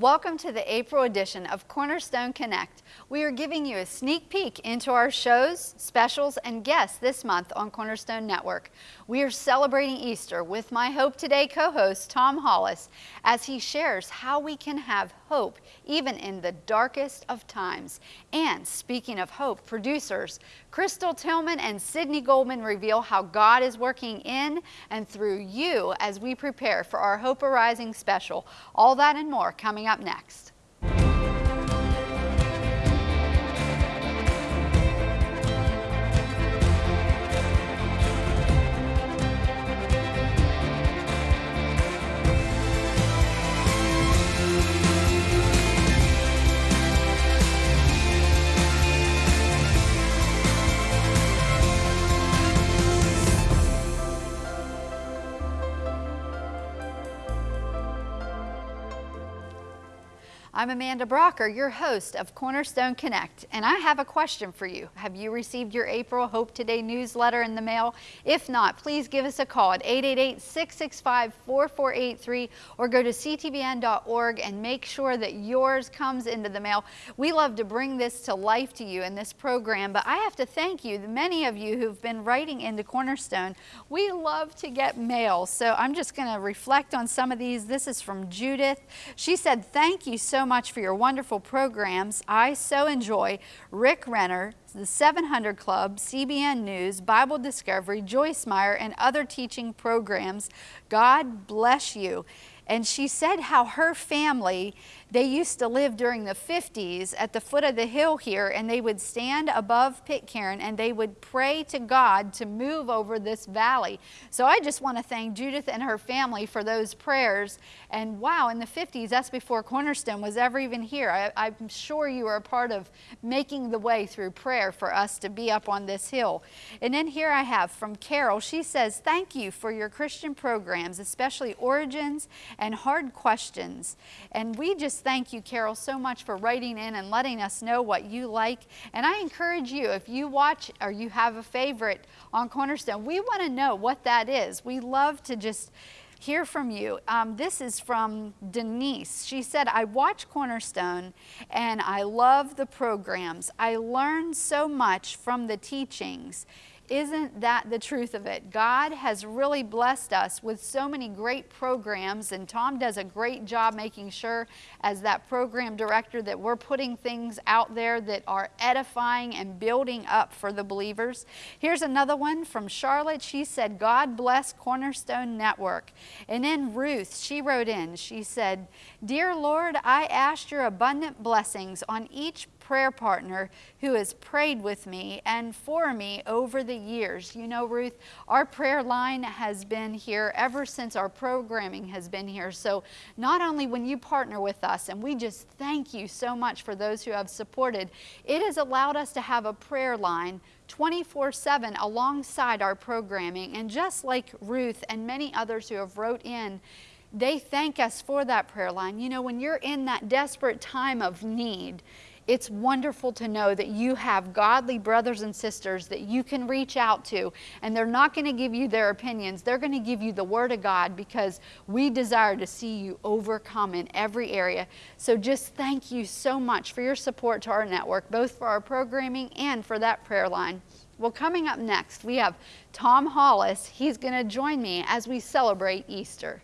Welcome to the April edition of Cornerstone Connect. We are giving you a sneak peek into our shows, specials, and guests this month on Cornerstone Network. We are celebrating Easter with my Hope Today co-host Tom Hollis as he shares how we can have hope even in the darkest of times. And speaking of hope, producers Crystal Tillman and Sydney Goldman reveal how God is working in and through you as we prepare for our Hope Arising special. All that and more coming up next. I'm Amanda Brocker, your host of Cornerstone Connect, and I have a question for you. Have you received your April Hope Today newsletter in the mail? If not, please give us a call at 888-665-4483 or go to ctvn.org and make sure that yours comes into the mail. We love to bring this to life to you in this program, but I have to thank you, many of you who've been writing into Cornerstone. We love to get mail, so I'm just going to reflect on some of these. This is from Judith. She said, thank you so much for your wonderful programs. I so enjoy Rick Renner, the 700 Club, CBN News, Bible Discovery, Joyce Meyer, and other teaching programs. God bless you. And she said how her family they used to live during the 50s at the foot of the hill here, and they would stand above Pitcairn and they would pray to God to move over this valley. So I just want to thank Judith and her family for those prayers. And wow, in the 50s, that's before Cornerstone was ever even here. I, am sure you were a part of making the way through prayer for us to be up on this hill. And then here I have from Carol. She says, Thank you for your Christian programs, especially Origins and Hard Questions. And we just thank you, Carol, so much for writing in and letting us know what you like. And I encourage you, if you watch or you have a favorite on Cornerstone, we want to know what that is. We love to just hear from you. Um, this is from Denise. She said, I watch Cornerstone and I love the programs. I learn so much from the teachings. Isn't that the truth of it? God has really blessed us with so many great programs, and Tom does a great job making sure, as that program director, that we're putting things out there that are edifying and building up for the believers. Here's another one from Charlotte. She said, God bless Cornerstone Network. And then Ruth, she wrote in, she said, Dear Lord, I asked your abundant blessings on each prayer partner who has prayed with me and for me over the years. You know, Ruth, our prayer line has been here ever since our programming has been here. So not only when you partner with us, and we just thank you so much for those who have supported, it has allowed us to have a prayer line 24 7 alongside our programming. And just like Ruth and many others who have wrote in, they thank us for that prayer line. You know, when you're in that desperate time of need, it's wonderful to know that you have godly brothers and sisters that you can reach out to, and they're not going to give you their opinions. They're going to give you the Word of God because we desire to see you overcome in every area. So just thank you so much for your support to our network, both for our programming and for that prayer line. Well, coming up next, we have Tom Hollis. He's going to join me as we celebrate Easter.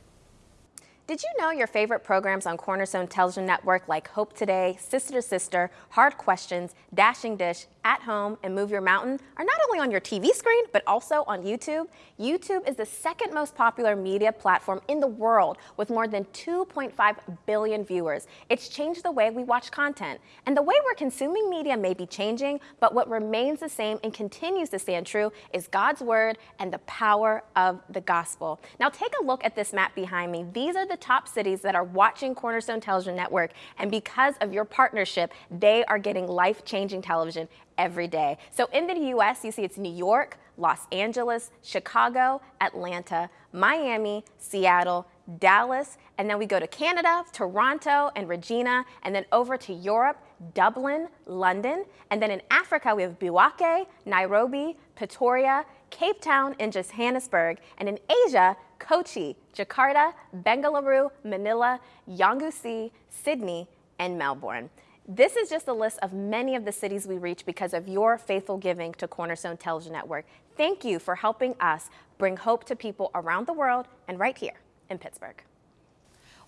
Did you know your favorite programs on Cornerstone Television Network like Hope Today, Sister to Sister, Hard Questions, Dashing Dish, At Home, and Move Your Mountain are not only on your TV screen, but also on YouTube? YouTube is the second most popular media platform in the world with more than 2.5 billion viewers. It's changed the way we watch content. And the way we're consuming media may be changing, but what remains the same and continues to stand true is God's Word and the power of the gospel. Now take a look at this map behind me. These are the top cities that are watching Cornerstone Television Network. And because of your partnership, they are getting life-changing television every day. So in the US, you see it's New York, Los Angeles, Chicago, Atlanta, Miami, Seattle, Dallas, and then we go to Canada, Toronto, and Regina, and then over to Europe, Dublin, London, and then in Africa we have Bouake, Nairobi, Pretoria, Cape Town, and Johannesburg, and in Asia, Kochi, Jakarta, Bengaluru, Manila, Yangon, Sydney, and Melbourne. This is just a list of many of the cities we reach because of your faithful giving to Cornerstone Television Network. Thank you for helping us bring hope to people around the world and right here in Pittsburgh.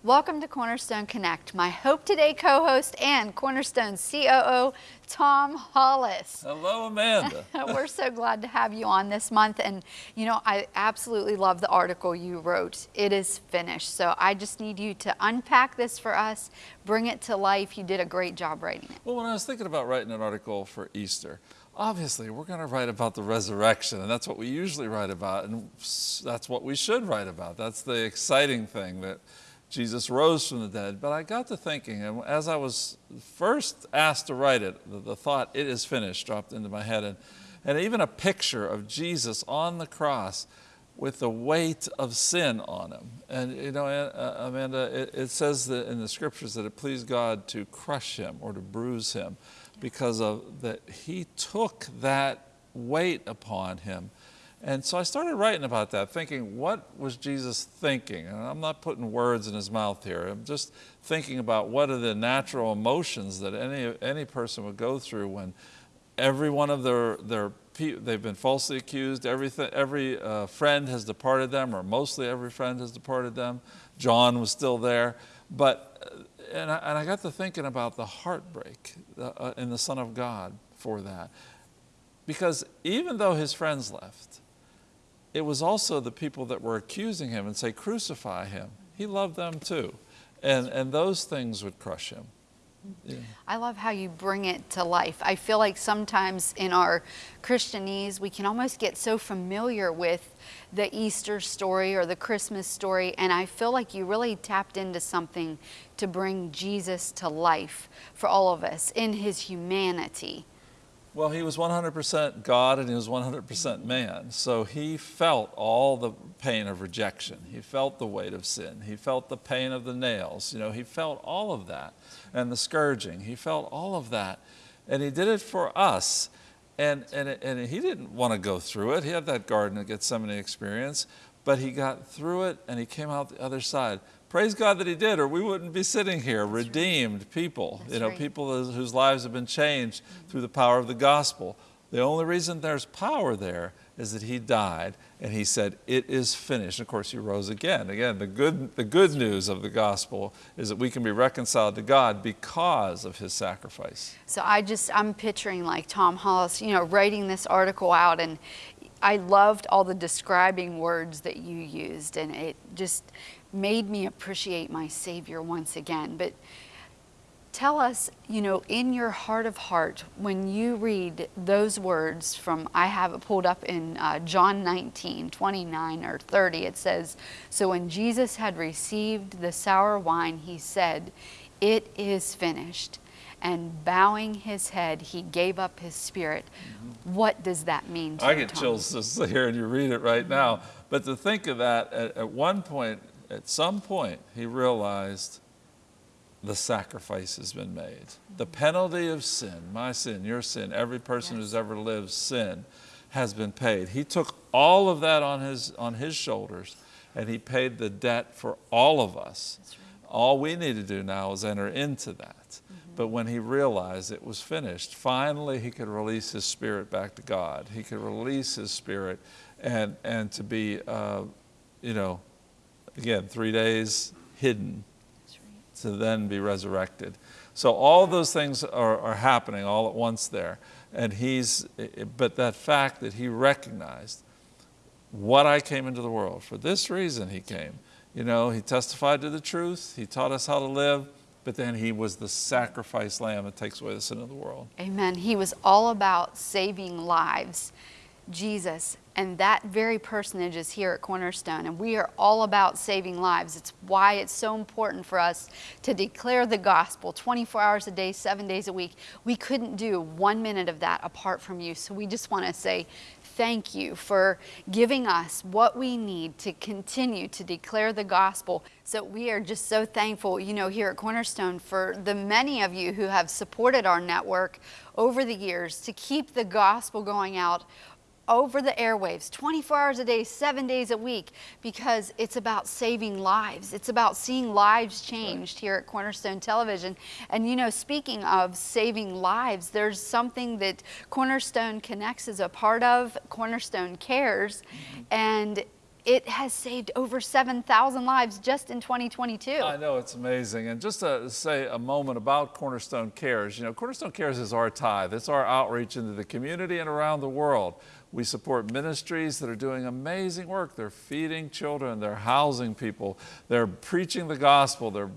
Welcome to Cornerstone Connect. My Hope Today co-host and Cornerstone COO, Tom Hollis. Hello, Amanda. We're so glad to have you on this month. And, you know, I absolutely love the article you wrote. It is finished. So I just need you to unpack this for us, bring it to life. You did a great job writing it. Well, when I was thinking about writing an article for Easter, obviously we're going to write about the resurrection and that's what we usually write about and that's what we should write about that's the exciting thing that Jesus rose from the dead. But I got to thinking, and as I was first asked to write it, the, the thought, it is finished, dropped into my head. And, and even a picture of Jesus on the cross with the weight of sin on him. And you know, uh, Amanda, it, it says that in the scriptures that it pleased God to crush him or to bruise him because of that he took that weight upon him and so I started writing about that, thinking, what was Jesus thinking? And I'm not putting words in his mouth here. I'm just thinking about what are the natural emotions that any, any person would go through when every one of their, their they've been falsely accused, everything, every uh, friend has departed them, or mostly every friend has departed them. John was still there. But, uh, and I, and I got to thinking about the heartbreak uh, in the Son of God for that. Because even though his friends left, it was also the people that were accusing him and say, crucify him. He loved them too. And, and those things would crush him. Yeah. I love how you bring it to life. I feel like sometimes in our Christianese, we can almost get so familiar with the Easter story or the Christmas story, and I feel like you really tapped into something to bring Jesus to life for all of us in his humanity. Well, he was 100% God and he was 100% man. So he felt all the pain of rejection. He felt the weight of sin. He felt the pain of the nails. You know, he felt all of that and the scourging. He felt all of that. And he did it for us. And, and, and he didn't want to go through it. He had that Garden of Gethsemane experience, but he got through it and he came out the other side. Praise God that he did, or we wouldn't be sitting here, That's redeemed right. people, That's you know, right. people whose lives have been changed through the power of the gospel. The only reason there's power there is that he died and he said, it is finished. And of course, he rose again. Again, the good, the good news of the gospel is that we can be reconciled to God because of his sacrifice. So I just, I'm picturing like Tom Hollis, you know, writing this article out and I loved all the describing words that you used and it just, made me appreciate my Savior once again. But tell us, you know, in your heart of heart, when you read those words from, I have it pulled up in uh, John 19, 29 or 30, it says, So when Jesus had received the sour wine, he said, It is finished. And bowing his head, he gave up his spirit. Mm -hmm. What does that mean I get Tom? chills just hearing you read it right now. But to think of that, at, at one point, at some point, he realized the sacrifice has been made. The penalty of sin, my sin, your sin, every person yes. who's ever lived sin has been paid. He took all of that on his, on his shoulders and he paid the debt for all of us. Right. All we need to do now is enter into that. Mm -hmm. But when he realized it was finished, finally he could release his spirit back to God. He could release his spirit and, and to be, uh, you know, again, three days hidden right. to then be resurrected. So all those things are, are happening all at once there. And he's, but that fact that he recognized what I came into the world, for this reason he came. You know, he testified to the truth, he taught us how to live, but then he was the sacrifice lamb that takes away the sin of the world. Amen. He was all about saving lives. Jesus and that very personage is here at Cornerstone. And we are all about saving lives. It's why it's so important for us to declare the gospel 24 hours a day, seven days a week. We couldn't do one minute of that apart from you. So we just want to say thank you for giving us what we need to continue to declare the gospel. So we are just so thankful, you know, here at Cornerstone for the many of you who have supported our network over the years to keep the gospel going out over the airwaves 24 hours a day, seven days a week, because it's about saving lives. It's about seeing lives changed here at Cornerstone Television. And you know, speaking of saving lives, there's something that Cornerstone Connects is a part of, Cornerstone Cares, mm-hmm. and it has saved over 7,000 lives just in 2022. I know, it's amazing. And just to say a moment about Cornerstone Cares, you know, Cornerstone Cares is our tithe. It's our outreach into the community and around the world. We support ministries that are doing amazing work. They're feeding children, they're housing people, they're preaching the gospel, they're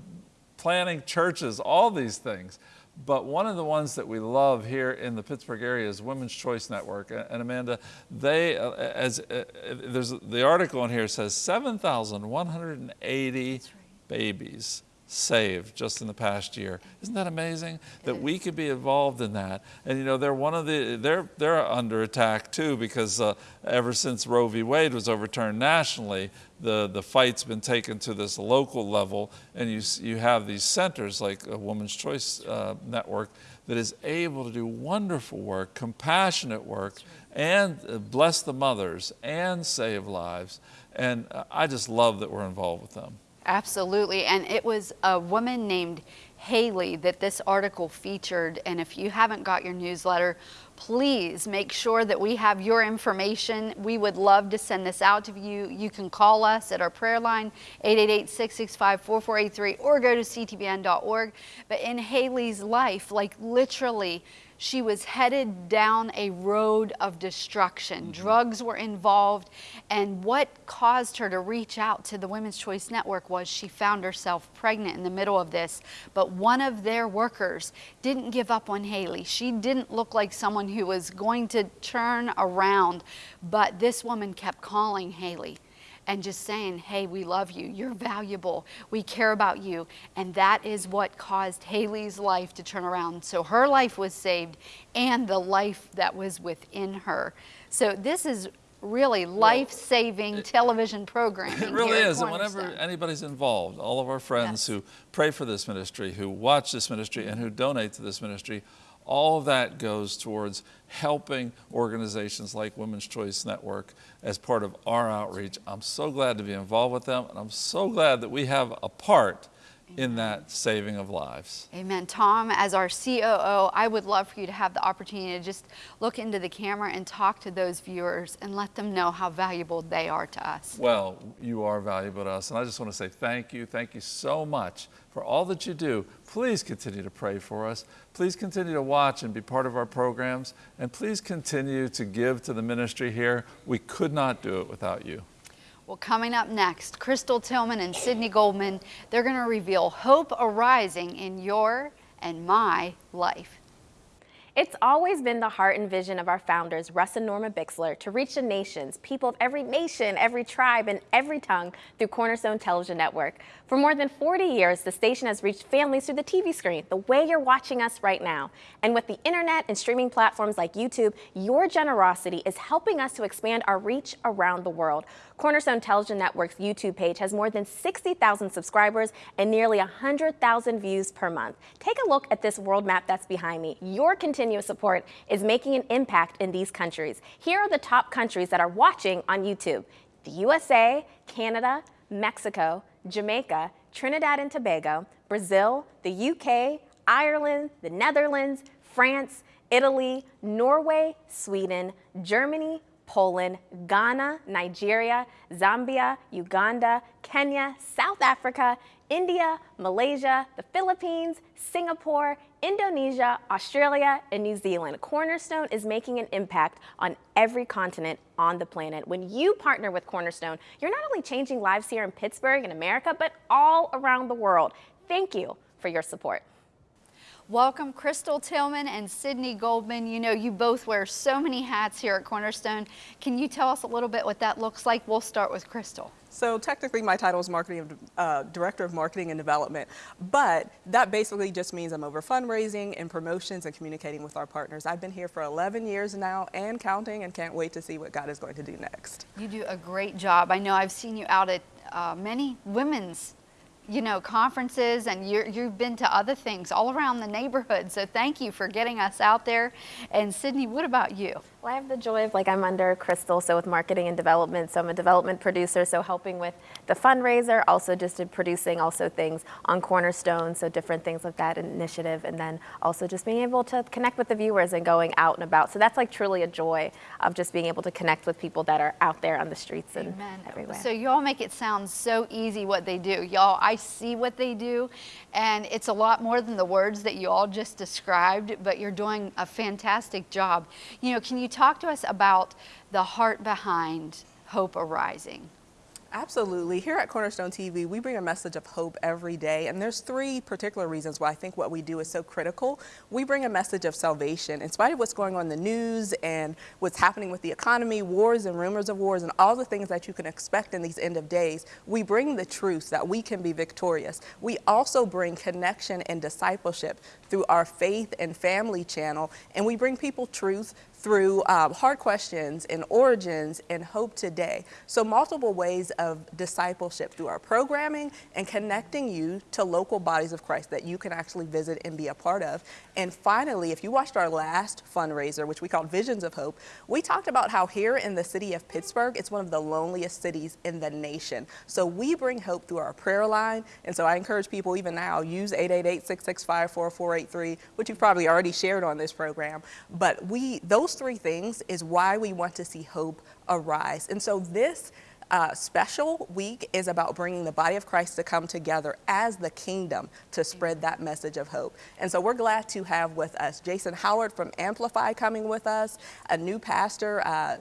planting churches, all these things. But one of the ones that we love here in the Pittsburgh area is Women's Choice Network. And Amanda, they, uh, as uh, there's the article in here says 7,180 right. babies saved just in the past year. Isn't that amazing that we could be involved in that? And you know, they're one of the they're they're under attack too because uh, ever since Roe v. Wade was overturned nationally, the the fight's been taken to this local level, and you you have these centers like a Women's Choice uh, Network that is able to do wonderful work, compassionate work, and uh, bless the mothers and save lives. And uh, I just love that we're involved with them. Absolutely. And it was a woman named Haley that this article featured. And if you haven't got your newsletter, please make sure that we have your information. We would love to send this out to you. You can call us at our prayer line, 888-665-4483, or go to ctvn.org. But in Haley's life, like literally, she was headed down a road of destruction. Mm -hmm. Drugs were involved. And what caused her to reach out to the Women's Choice Network was she found herself pregnant in the middle of this. But one of their workers didn't give up on Haley. She didn't look like someone who was going to turn around. But this woman kept calling Haley and just saying, hey, we love you, you're valuable, we care about you. And that is what caused Haley's life to turn around. So her life was saved and the life that was within her. So this is really life-saving well, television programming. It really is, and whenever anybody's involved, all of our friends yes. who pray for this ministry, who watch this ministry, and who donate to this ministry, all of that goes towards helping organizations like Women's Choice Network as part of our outreach. I'm so glad to be involved with them, and I'm so glad that we have a part in that saving of lives. Amen. Tom, as our COO, I would love for you to have the opportunity to just look into the camera and talk to those viewers and let them know how valuable they are to us. Well, you are valuable to us, and I just want to say thank you. Thank you so much for all that you do. Please continue to pray for us. Please continue to watch and be part of our programs. And please continue to give to the ministry here. We could not do it without you. Well, coming up next, Crystal Tillman and Sydney Goldman, they're going to reveal hope arising in your and my life. It's always been the heart and vision of our founders, Russ and Norma Bixler, to reach the nations, people of every nation, every tribe, and every tongue through Cornerstone Television Network. For more than 40 years, the station has reached families through the TV screen, the way you're watching us right now. And with the internet and streaming platforms like YouTube, your generosity is helping us to expand our reach around the world. Cornerstone Television Network's YouTube page has more than 60,000 subscribers and nearly 100,000 views per month. Take a look at this world map that's behind me. Your continuous support is making an impact in these countries. Here are the top countries that are watching on YouTube. The USA, Canada, Mexico, Jamaica, Trinidad and Tobago, Brazil, the UK, Ireland, the Netherlands, France, Italy, Norway, Sweden, Germany, Poland, Ghana, Nigeria, Zambia, Uganda, Kenya, South Africa, India, Malaysia, the Philippines, Singapore, Indonesia, Australia, and New Zealand. Cornerstone is making an impact on every continent on the planet. When you partner with Cornerstone, you're not only changing lives here in Pittsburgh and America, but all around the world. Thank you for your support. Welcome Crystal Tillman and Sydney Goldman. You know, you both wear so many hats here at Cornerstone. Can you tell us a little bit what that looks like? We'll start with Crystal. So technically my title is marketing, uh, Director of Marketing and Development, but that basically just means I'm over fundraising and promotions and communicating with our partners. I've been here for 11 years now and counting and can't wait to see what God is going to do next. You do a great job. I know I've seen you out at uh, many women's you know, conferences and you have been to other things all around the neighborhood. So thank you for getting us out there. And Sydney, what about you? Well, I have the joy of like I'm under Crystal, so with marketing and development, so I'm a development producer, so helping with the fundraiser, also just in producing also things on Cornerstone, so different things like that initiative, and then also just being able to connect with the viewers and going out and about. So that's like truly a joy of just being able to connect with people that are out there on the streets and Amen. everywhere. So y'all make it sound so easy what they do. Y'all, I see what they do, and it's a lot more than the words that you all just described, but you're doing a fantastic job. You know, can you talk to us about the heart behind Hope Arising? Absolutely. Here at Cornerstone TV, we bring a message of hope every day. And there's three particular reasons why I think what we do is so critical. We bring a message of salvation. In spite of what's going on in the news and what's happening with the economy, wars and rumors of wars, and all the things that you can expect in these end of days, we bring the truth that we can be victorious. We also bring connection and discipleship through our faith and family channel. And we bring people truth through um, hard questions and origins and hope today. So multiple ways of discipleship through our programming and connecting you to local bodies of Christ that you can actually visit and be a part of. And finally, if you watched our last fundraiser, which we called Visions of Hope, we talked about how here in the city of Pittsburgh, it's one of the loneliest cities in the nation. So we bring hope through our prayer line. And so I encourage people even now, use 888-665-4483, which you've probably already shared on this program. But we, those three things is why we want to see hope arise. And so this uh, special week is about bringing the body of Christ to come together as the kingdom to spread that message of hope. And so we're glad to have with us Jason Howard from Amplify coming with us, a new pastor, uh,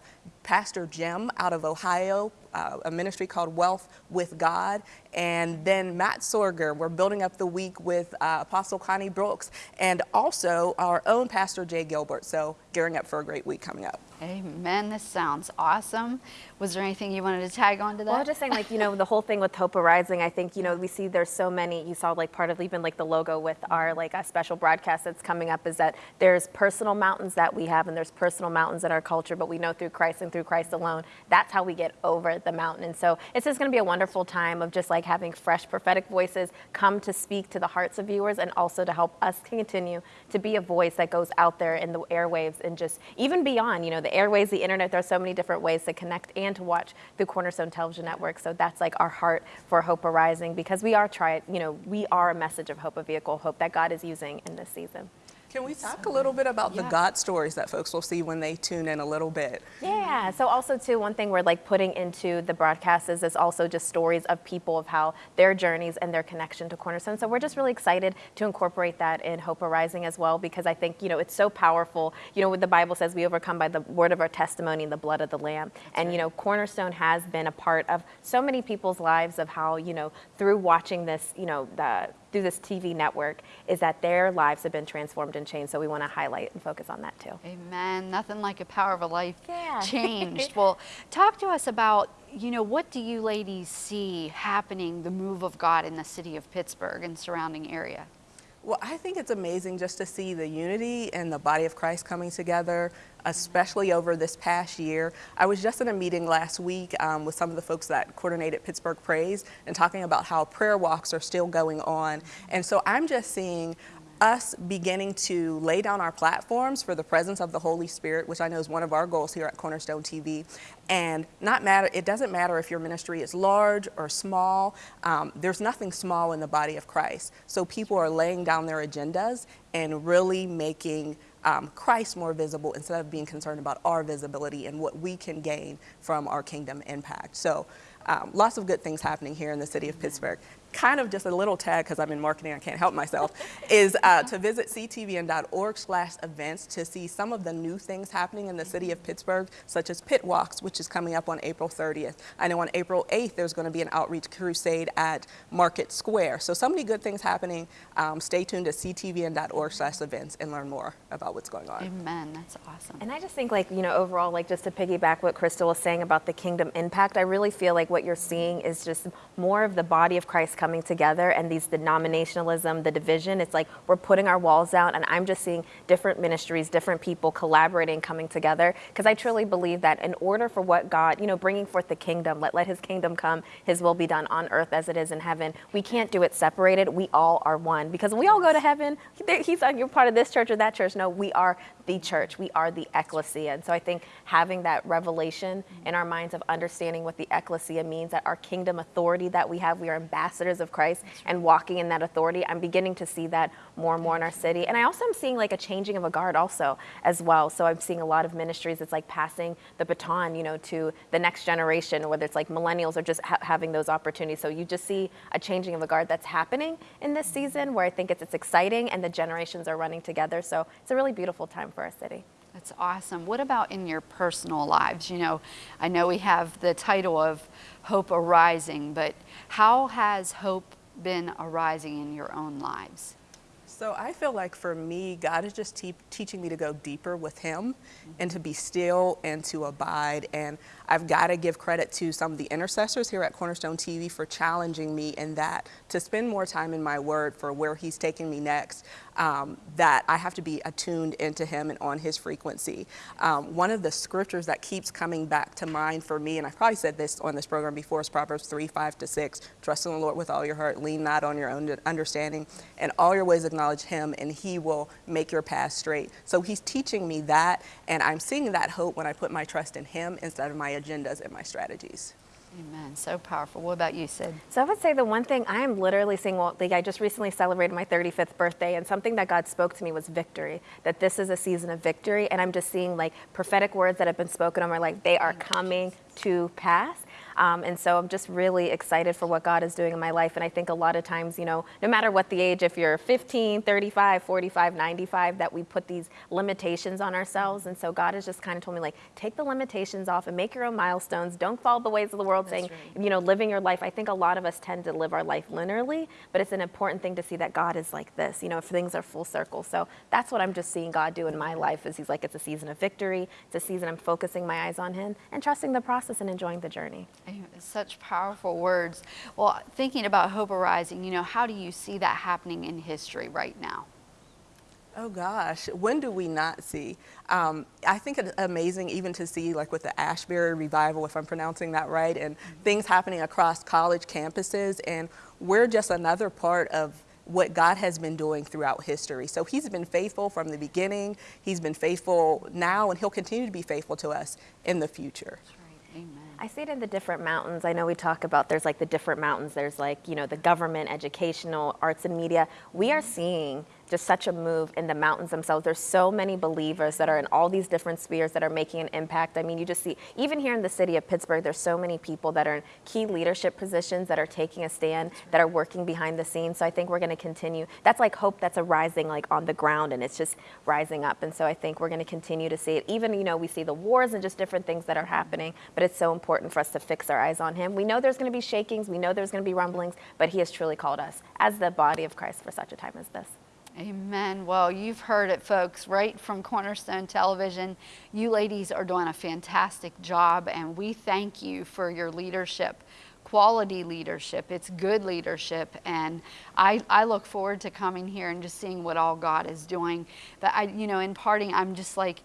Pastor Jim out of Ohio, uh, a ministry called Wealth with God. And then Matt Sorger, we're building up the week with uh, Apostle Connie Brooks and also our own Pastor Jay Gilbert. So gearing up for a great week coming up. Amen. This sounds awesome. Was there anything you wanted to tag on to that? Well, I was just saying, like, you know, the whole thing with Hope Arising, I think, you know, we see there's so many, you saw like part of even like the logo with our like a special broadcast that's coming up is that there's personal mountains that we have and there's personal mountains in our culture, but we know through Christ and through Christ alone, that's how we get over the mountain. And so it's just going to be a wonderful time of just like having fresh prophetic voices come to speak to the hearts of viewers and also to help us continue to be a voice that goes out there in the airwaves and just even beyond, you know, the airways, the internet, there are so many different ways to connect and to watch through Cornerstone Television Network. So that's like our heart for Hope Arising because we are trying, you know, we are a message of hope, a vehicle of hope that God is using in this season. Can we talk a little bit about the Yeah. God stories that folks will see when they tune in a little bit? Yeah. So also too, one thing we're like putting into the broadcast is, is also just stories of people of how their journeys and their connection to Cornerstone. So we're just really excited to incorporate that in Hope Arising as well because I think you know it's so powerful. You know, what the Bible says we overcome by the word of our testimony and the blood of the Lamb. and you know, Cornerstone has been a part of so many people's lives of how you know through watching this, you know, the through this TV network is that their lives have been transformed and changed. So we want to highlight and focus on that too. Amen. Nothing like a power of a life Yeah. changed. well, talk to us about, you know, what do you ladies see happening, the move of God in the city of Pittsburgh and surrounding area? Well, I think it's amazing just to see the unity and the body of Christ coming together, especially over this past year. I was just in a meeting last week um, with some of the folks that coordinated Pittsburgh Praise and talking about how prayer walks are still going on. And so I'm just seeing us beginning to lay down our platforms for the presence of the Holy Spirit, which I know is one of our goals here at Cornerstone TV. And not matter, it doesn't matter if your ministry is large or small. Um, there's nothing small in the body of Christ. So people are laying down their agendas and really making um, Christ more visible instead of being concerned about our visibility and what we can gain from our kingdom impact. So um, lots of good things happening here in the city of Pittsburgh. Kind of just a little tag because I'm in marketing, I can't help myself, is uh, to visit ctvn.org slash events to see some of the new things happening in the city of Pittsburgh, such as Pit Walks, which is coming up on April 30th. I know on April 8th, there's going to be an outreach crusade at Market Square. So, so many good things happening. Um, stay tuned to ctvn.org slash events and learn more about what's going on. Amen. That's awesome. And I just think, like, you know, overall, like, just to piggyback what Crystal was saying about the kingdom impact, I really feel like what you're seeing is just more of the body of Christ coming together and these denominationalism, the division. It's like we're putting our walls down, and I'm just seeing different ministries, different people collaborating, coming together. Because I truly believe that in order for what God, you know, bringing forth the kingdom, let, let his kingdom come, his will be done on earth as it is in heaven. We can't do it separated. We all are one. Because we all go to heaven. He's like, you're part of this church or that church. No, we are the church. We are the ecclesia. And so I think having that revelation in our minds of understanding what the ecclesia means, that our kingdom authority that we have, we are ambassadors of Christ and walking in that authority. I'm beginning to see that more and more in our city. And I also am seeing like a changing of a guard also as well. So I'm seeing a lot of ministries. It's like passing the baton, you know, to the next generation, whether it's like millennials or just ha having those opportunities. So you just see a changing of a guard that's happening in this season where I think it's, it's exciting and the generations are running together. So it's a really beautiful time for our city. That's awesome. What about in your personal lives? You know, I know we have the title of Hope Arising, but how has hope been arising in your own lives? So I feel like for me, God is just te teaching me to go deeper with Him and to be still and to abide. And I've got to give credit to some of the intercessors here at Cornerstone TV for challenging me in that to spend more time in my word for where he's taking me next, um, that I have to be attuned into him and on his frequency. Um, one of the scriptures that keeps coming back to mind for me, and I've probably said this on this program before, is Proverbs 3, 5 to 6. Trust in the Lord with all your heart, lean not on your own understanding, and all your ways acknowledge him, and he will make your path straight. So he's teaching me that, and I'm seeing that hope when I put my trust in him instead of my agendas and my strategies. Amen. So powerful. What about you, Sid? So I would say the one thing I am literally seeing, well, like I just recently celebrated my 35th birthday, and something that God spoke to me was victory. That this is a season of victory, and I'm just seeing like prophetic words that have been spoken over, like they are coming to pass. Um, and so I'm just really excited for what God is doing in my life. And I think a lot of times, you know, no matter what the age, if you're 15, 35, 45, 95, that we put these limitations on ourselves. And so God has just kind of told me, like, take the limitations off and make your own milestones. Don't follow the ways of the world That's saying, right. you know, living your life. I think a lot of us tend to live our life linearly, but it's an important thing to see that God is like this, you know, if things are full circle. So that's what I'm just seeing God do in my life is he's like, it's a season of victory. It's a season I'm focusing my eyes on him and trusting the process and enjoying the journey. Such powerful words. Well, thinking about Hope Arising, you know, how do you see that happening in history right now? Oh gosh, when do we not see? Um, I think it's amazing even to see like with the Ashbury revival, if I'm pronouncing that right, and mm -hmm. things happening across college campuses, and we're just another part of what God has been doing throughout history. So he's been faithful from the beginning, he's been faithful now, and he'll continue to be faithful to us in the future. I see it in the different mountains. I know we talk about there's like the different mountains. There's like, you know, the government, educational, arts and media. We are seeing just such a move in the mountains themselves. There's so many believers that are in all these different spheres that are making an impact. I mean, you just see, even here in the city of Pittsburgh, there's so many people that are in key leadership positions that are taking a stand, that are working behind the scenes. So I think we're going to continue. That's like hope that's arising like on the ground and it's just rising up. And so I think we're going to continue to see it. Even, you know, we see the wars and just different things that are happening, but it's so important for us to fix our eyes on him. We know there's going to be shakings. We know there's going to be rumblings, but he has truly called us as the body of Christ for such a time as this. Amen. Well, you've heard it, folks, right from Cornerstone Television. You ladies are doing a fantastic job, and we thank you for your leadership quality leadership. It's good leadership. And I, I look forward to coming here and just seeing what all God is doing. But I, you know, in parting, I'm just like,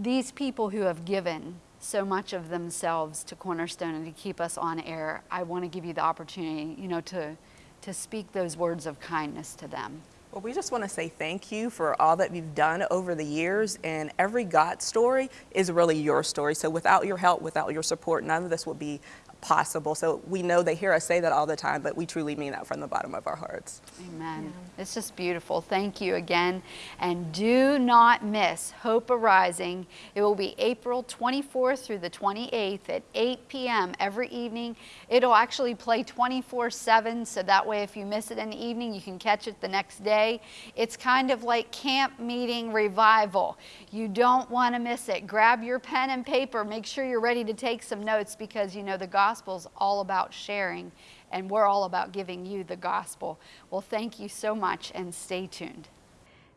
these people who have given so much of themselves to Cornerstone and to keep us on air, I want to give you the opportunity, you know, to, to speak those words of kindness to them. Well, we just want to say thank you for all that you've done over the years, and every God story is really your story. So without your help, without your support, none of this would be possible. So we know they hear us say that all the time, but we truly mean that from the bottom of our hearts. Amen. Yeah. It's just beautiful. Thank you again. And do not miss Hope Arising. It will be April 24th through the 28th at 8 p.m. every evening. It'll actually play 24-7, so that way if you miss it in the evening, you can catch it the next day. It's kind of like camp meeting revival. You don't want to miss it. Grab your pen and paper. Make sure you're ready to take some notes because you know the gospel gospel's all about sharing, and we're all about giving you the gospel. Well, thank you so much, and stay tuned.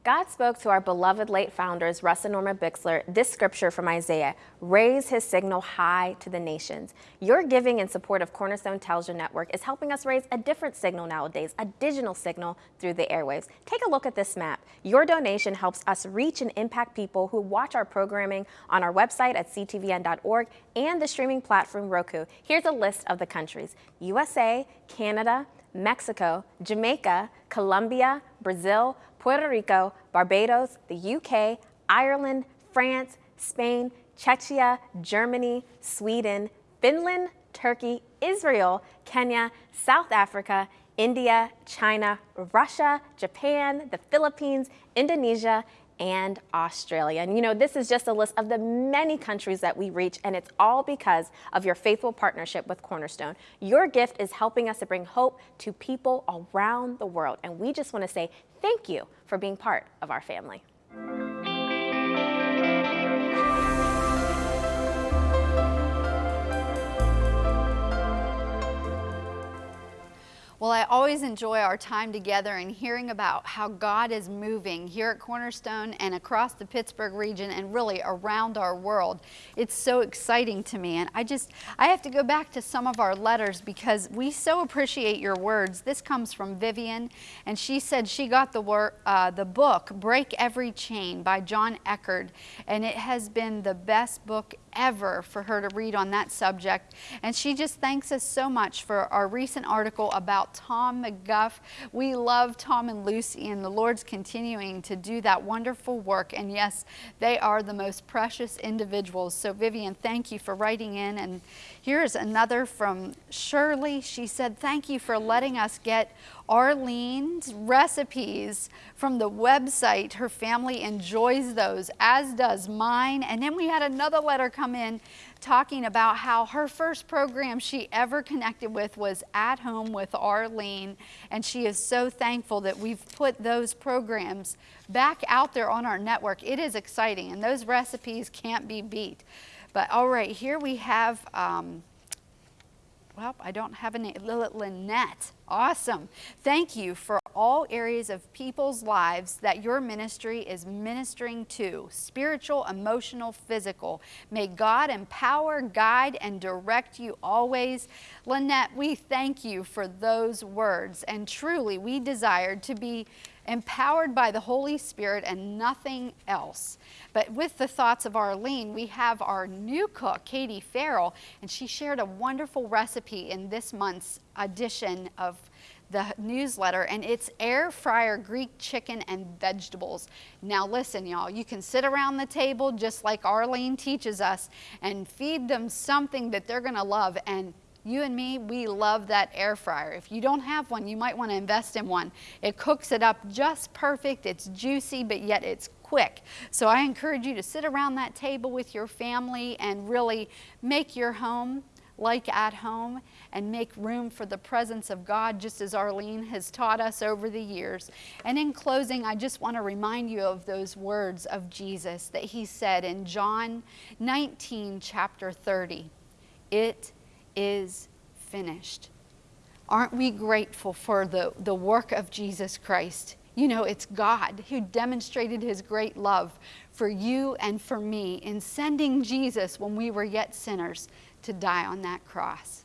God spoke to our beloved late founders, Russ and Norma Bixler, this scripture from Isaiah raise his signal high to the nations. Your giving in support of Cornerstone Television Network is helping us raise a different signal nowadays, a digital signal through the airwaves. Take a look at this map. Your donation helps us reach and impact people who watch our programming on our website at ctvn.org and the streaming platform Roku. Here's a list of the countries USA, Canada, Mexico, Jamaica, Colombia, Brazil, Puerto Rico, Barbados, the UK, Ireland, France, Spain, Czechia, Germany, Sweden, Finland, Turkey, Israel, Kenya, South Africa, India, China, Russia, Japan, the Philippines, Indonesia, and Australia. And you know, this is just a list of the many countries that we reach, and it's all because of your faithful partnership with Cornerstone. Your gift is helping us to bring hope to people around the world, and we just want to say thank you for being part of our family. Well, I always enjoy our time together and hearing about how God is moving here at Cornerstone and across the Pittsburgh region and really around our world. It's so exciting to me. And I just, I have to go back to some of our letters because we so appreciate your words. This comes from Vivian, and she said she got the, wor- uh, the book, Break Every Chain by John Eckhardt, and it has been the best book ever for her to read on that subject. And she just thanks us so much for our recent article about Tom McGuff. We love Tom and Lucy, and the Lord's continuing to do that wonderful work. And yes, they are the most precious individuals. So, Vivian, thank you for writing in. And here's another from Shirley. She said, Thank you for letting us get Arlene's recipes from the website. Her family enjoys those, as does mine. And then we had another letter come in talking about how her first program she ever connected with was At Home with Arlene. And she is so thankful that we've put those programs back out there on our network. It is exciting, and those recipes can't be beat. But all right, here we have. Um, well, I don't have a name. Lynette. Awesome. Thank you for all areas of people's lives that your ministry is ministering to spiritual, emotional, physical. May God empower, guide, and direct you always. Lynette, we thank you for those words. And truly, we desired to be empowered by the Holy Spirit and nothing else. But with the thoughts of Arlene, we have our new cook, Katie Farrell, and she shared a wonderful recipe in this month's edition of the newsletter and it's air fryer Greek chicken and vegetables. Now listen y'all, you can sit around the table just like Arlene teaches us and feed them something that they're gonna love and you and me, we love that air fryer. If you don't have one, you might want to invest in one. It cooks it up just perfect. It's juicy, but yet it's quick. So I encourage you to sit around that table with your family and really make your home like at home and make room for the presence of God, just as Arlene has taught us over the years. And in closing, I just want to remind you of those words of Jesus that he said in John 19, chapter 30. It is finished. Aren't we grateful for the, the work of Jesus Christ? You know, it's God who demonstrated his great love for you and for me in sending Jesus when we were yet sinners to die on that cross.